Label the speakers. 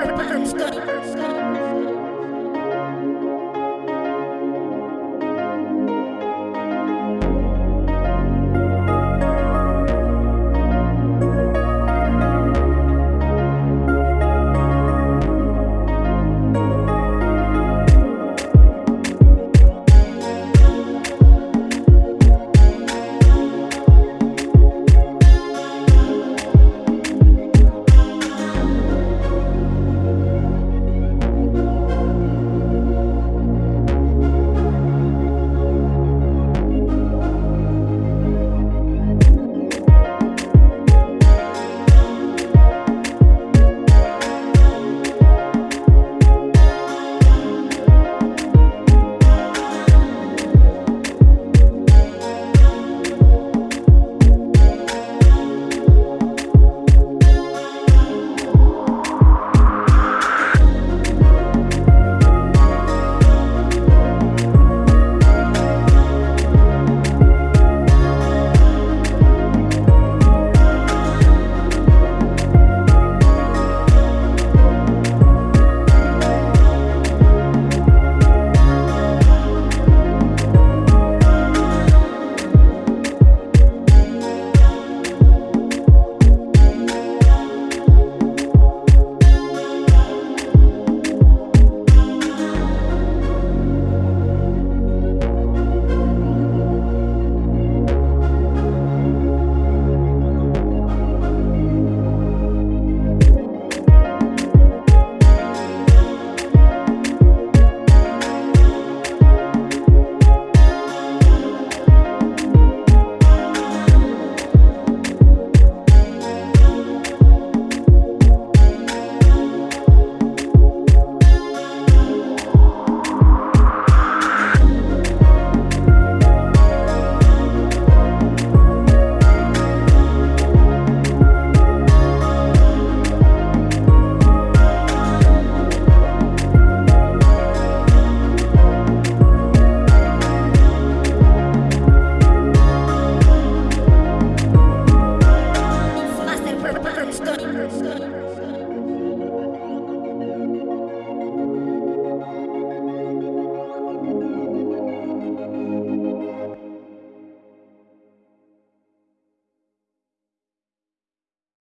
Speaker 1: Purple